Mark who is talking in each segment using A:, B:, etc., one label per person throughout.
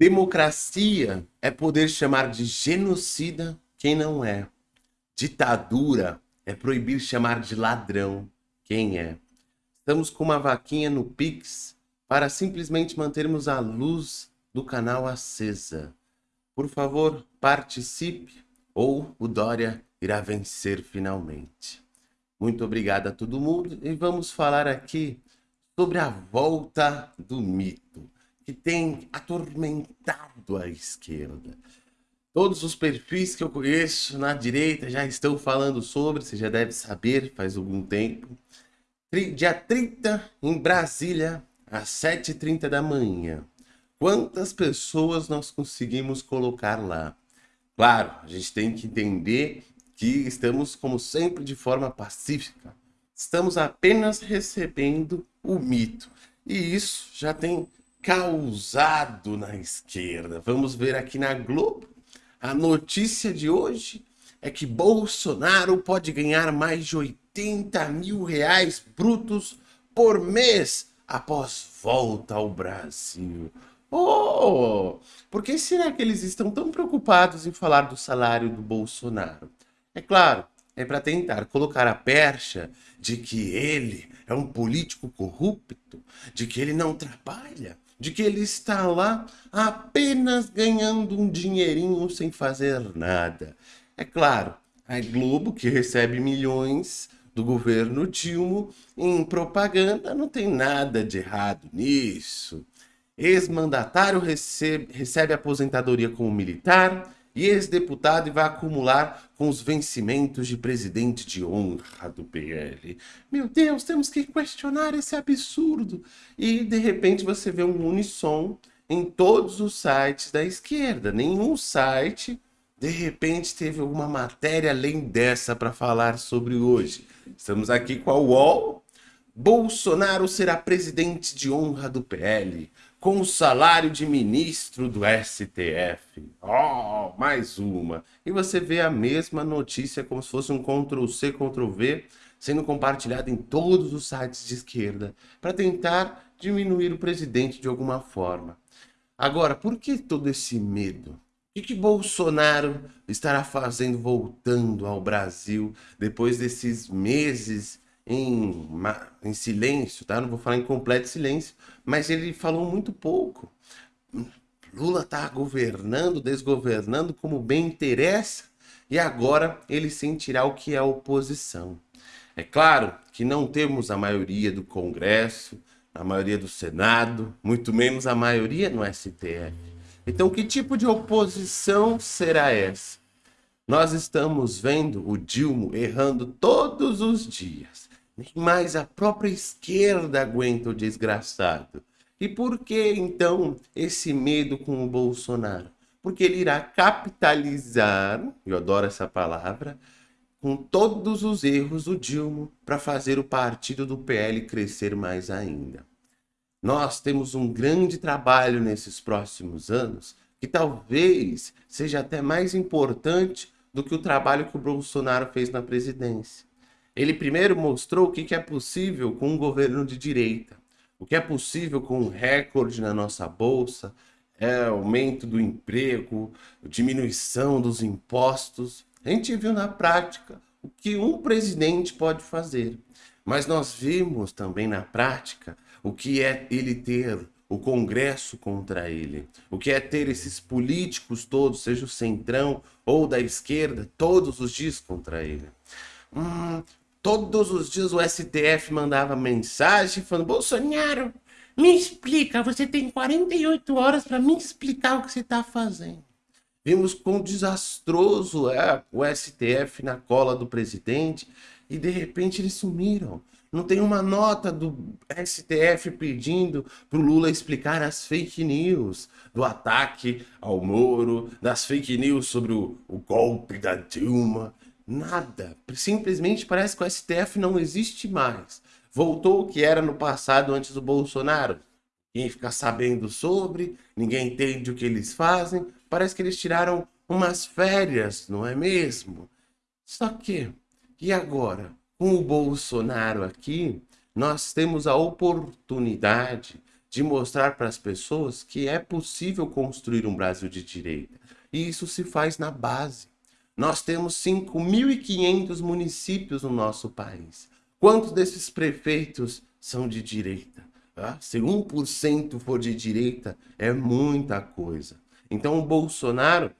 A: Democracia é poder chamar de genocida quem não é. Ditadura é proibir chamar de ladrão quem é. Estamos com uma vaquinha no Pix para simplesmente mantermos a luz do canal acesa. Por favor, participe ou o Dória irá vencer finalmente. Muito obrigado a todo mundo e vamos falar aqui sobre a volta do mito que tem atormentado a esquerda. Todos os perfis que eu conheço na direita já estão falando sobre, você já deve saber, faz algum tempo. Dia 30, em Brasília, às 7h30 da manhã. Quantas pessoas nós conseguimos colocar lá? Claro, a gente tem que entender que estamos, como sempre, de forma pacífica. Estamos apenas recebendo o mito. E isso já tem causado na esquerda. Vamos ver aqui na Globo a notícia de hoje é que Bolsonaro pode ganhar mais de 80 mil reais brutos por mês após volta ao Brasil. Oh, por que será que eles estão tão preocupados em falar do salário do Bolsonaro? É claro, é para tentar colocar a percha de que ele é um político corrupto, de que ele não trabalha, de que ele está lá apenas ganhando um dinheirinho sem fazer nada. É claro, a Globo, que recebe milhões do governo Dilma em propaganda, não tem nada de errado nisso. Ex-mandatário recebe, recebe aposentadoria como militar, e ex-deputado e vai acumular com os vencimentos de presidente de honra do PL. Meu Deus, temos que questionar esse absurdo. E de repente você vê um unissom em todos os sites da esquerda. Nenhum site, de repente, teve alguma matéria além dessa para falar sobre hoje. Estamos aqui com a UOL. Bolsonaro será presidente de honra do PL com o salário de ministro do STF. Oh, mais uma. E você vê a mesma notícia como se fosse um Ctrl-C, Ctrl-V, sendo compartilhada em todos os sites de esquerda, para tentar diminuir o presidente de alguma forma. Agora, por que todo esse medo? O que, Bolsonaro estará fazendo voltando ao Brasil depois desses meses em, em silêncio, tá? Não vou falar em completo silêncio, mas ele falou muito pouco. Lula está governando, desgovernando como bem interessa, e agora ele sentirá o que é oposição. É claro que não temos a maioria do Congresso, a maioria do Senado, muito menos a maioria no STF. Então, que tipo de oposição será essa? Nós estamos vendo o Dilma errando todos os dias. Nem mais a própria esquerda aguenta o desgraçado. E por que, então, esse medo com o Bolsonaro? Porque ele irá capitalizar, eu adoro essa palavra, com todos os erros do Dilma para fazer o partido do PL crescer mais ainda. Nós temos um grande trabalho nesses próximos anos que talvez seja até mais importante do que o trabalho que o Bolsonaro fez na presidência. Ele primeiro mostrou o que é possível com um governo de direita, o que é possível com um recorde na nossa bolsa, é aumento do emprego, diminuição dos impostos. A gente viu na prática o que um presidente pode fazer. Mas nós vimos também na prática o que é ele ter o Congresso contra ele, o que é ter esses políticos todos, seja o centrão ou da esquerda, todos os dias contra ele. Hum, Todos os dias o STF mandava mensagem falando, Bolsonaro, me explica, você tem 48 horas para me explicar o que você está fazendo. Vimos quão desastroso é o STF na cola do presidente e de repente eles sumiram. Não tem uma nota do STF pedindo para o Lula explicar as fake news do ataque ao Moro, das fake news sobre o, o golpe da Dilma. Nada. Simplesmente parece que o STF não existe mais. Voltou o que era no passado antes do Bolsonaro. Ninguém fica sabendo sobre, ninguém entende o que eles fazem. Parece que eles tiraram umas férias, não é mesmo? Só que, e agora? Com o Bolsonaro aqui, nós temos a oportunidade de mostrar para as pessoas que é possível construir um Brasil de direita. E isso se faz na base. Nós temos 5.500 municípios no nosso país. Quantos desses prefeitos são de direita? Ah, se 1% for de direita, é muita coisa. Então o Bolsonaro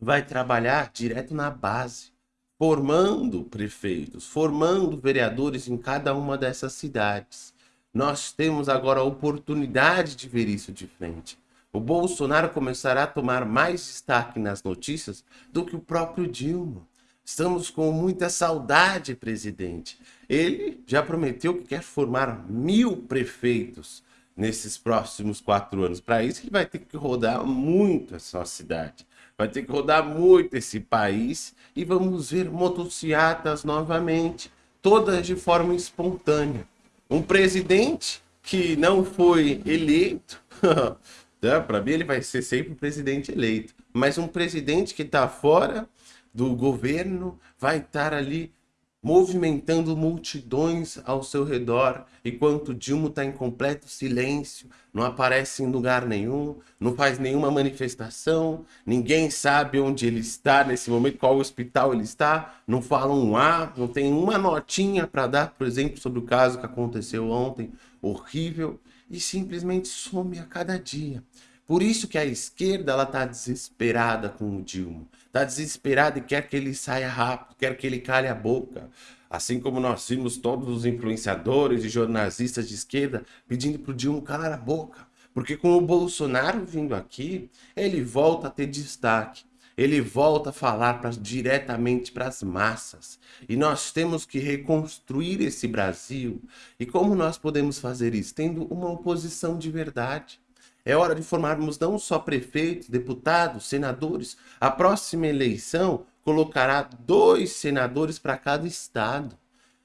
A: vai trabalhar direto na base, formando prefeitos, formando vereadores em cada uma dessas cidades. Nós temos agora a oportunidade de ver isso de frente. O Bolsonaro começará a tomar mais destaque nas notícias do que o próprio Dilma. Estamos com muita saudade, presidente. Ele já prometeu que quer formar mil prefeitos nesses próximos quatro anos. Para isso, ele vai ter que rodar muito essa cidade. Vai ter que rodar muito esse país e vamos ver motocicletas novamente, todas de forma espontânea. Um presidente que não foi eleito, né, para mim ele vai ser sempre presidente eleito, mas um presidente que está fora do governo vai estar ali movimentando multidões ao seu redor, enquanto Dilma está em completo silêncio, não aparece em lugar nenhum, não faz nenhuma manifestação, ninguém sabe onde ele está nesse momento, qual hospital ele está, não fala um A, não tem uma notinha para dar, por exemplo, sobre o caso que aconteceu ontem, horrível, e simplesmente some a cada dia. Por isso que a esquerda ela está desesperada com o Dilma. Está desesperada e quer que ele saia rápido, quer que ele cale a boca. Assim como nós vimos todos os influenciadores e jornalistas de esquerda pedindo para o Dilma calar a boca. Porque com o Bolsonaro vindo aqui, ele volta a ter destaque. Ele volta a falar pra, diretamente para as massas. E nós temos que reconstruir esse Brasil. E como nós podemos fazer isso? Tendo uma oposição de verdade. É hora de formarmos não só prefeitos, deputados, senadores. A próxima eleição colocará dois senadores para cada estado.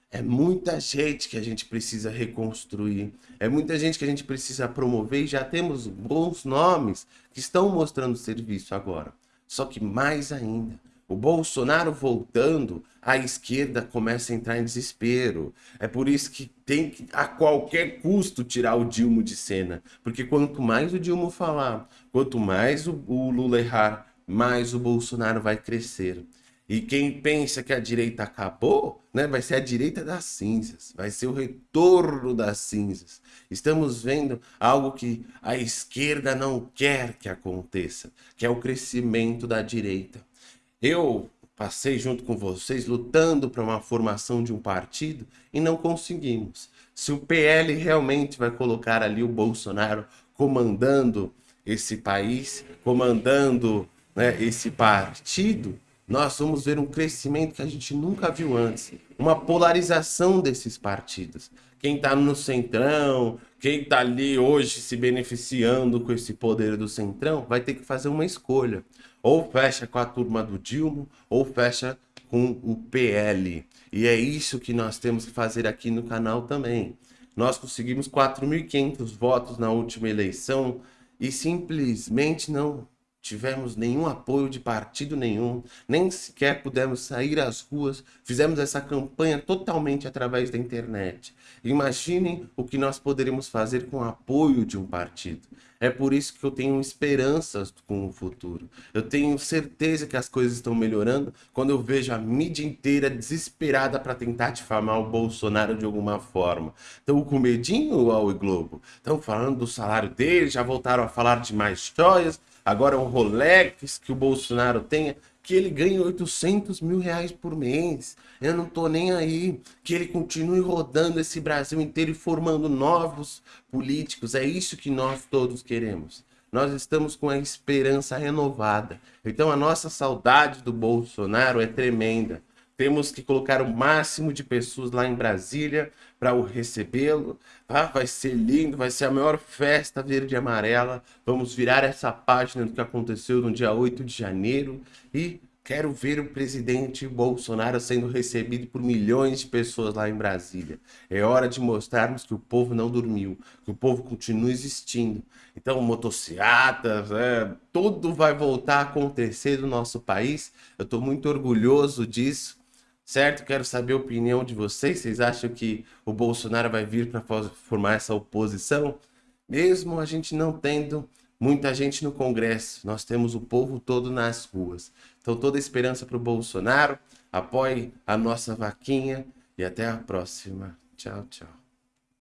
A: É muita gente que a gente precisa reconstruir. É muita gente que a gente precisa promover e já temos bons nomes que estão mostrando serviço agora. Só que mais ainda, o Bolsonaro voltando, a esquerda começa a entrar em desespero. É por isso que tem que, a qualquer custo, tirar o Dilma de cena. Porque quanto mais o Dilma falar, quanto mais o, o Lula errar, mais o Bolsonaro vai crescer. E quem pensa que a direita acabou, né, vai ser a direita das cinzas, vai ser o retorno das cinzas. Estamos vendo algo que a esquerda não quer que aconteça, que é o crescimento da direita. Eu passei junto com vocês lutando para uma formação de um partido e não conseguimos. Se o PL realmente vai colocar ali o Bolsonaro comandando esse país, comandando né, esse partido, nós vamos ver um crescimento que a gente nunca viu antes. Uma polarização desses partidos. Quem está no centrão, quem está ali hoje se beneficiando com esse poder do centrão, vai ter que fazer uma escolha. Ou fecha com a turma do Dilma, ou fecha com o PL. E é isso que nós temos que fazer aqui no canal também. Nós conseguimos 4.500 votos na última eleição e simplesmente não tivemos nenhum apoio de partido nenhum, nem sequer pudemos sair às ruas, fizemos essa campanha totalmente através da internet. Imaginem o que nós poderíamos fazer com o apoio de um partido. É por isso que eu tenho esperanças com o futuro. Eu tenho certeza que as coisas estão melhorando quando eu vejo a mídia inteira desesperada para tentar difamar o Bolsonaro de alguma forma. Estão com medinho, ao Globo? Estão falando do salário dele, já voltaram a falar de mais joias, agora um Rolex que o Bolsonaro tenha, que ele ganhe 800 mil reais por mês. Eu não tô nem aí. Que ele continue rodando esse Brasil inteiro e formando novos políticos. É isso que nós todos queremos. Nós estamos com a esperança renovada. Então a nossa saudade do Bolsonaro é tremenda. Temos que colocar o máximo de pessoas lá em Brasília para o recebê-lo. Tá? Vai ser lindo, vai ser a maior festa verde e amarela. Vamos virar essa página do que aconteceu no dia 8 de janeiro e quero ver o presidente Bolsonaro sendo recebido por milhões de pessoas lá em Brasília. É hora de mostrarmos que o povo não dormiu, que o povo continua existindo. Então, motocicletas, é, tudo vai voltar a acontecer no nosso país. Eu estou muito orgulhoso disso certo? Quero saber a opinião de vocês. Vocês acham que o Bolsonaro vai vir para formar essa oposição? Mesmo a gente não tendo muita gente no Congresso, nós temos o povo todo nas ruas. Então, toda esperança para o Bolsonaro. Apoie a nossa vaquinha e até a próxima. Tchau, tchau.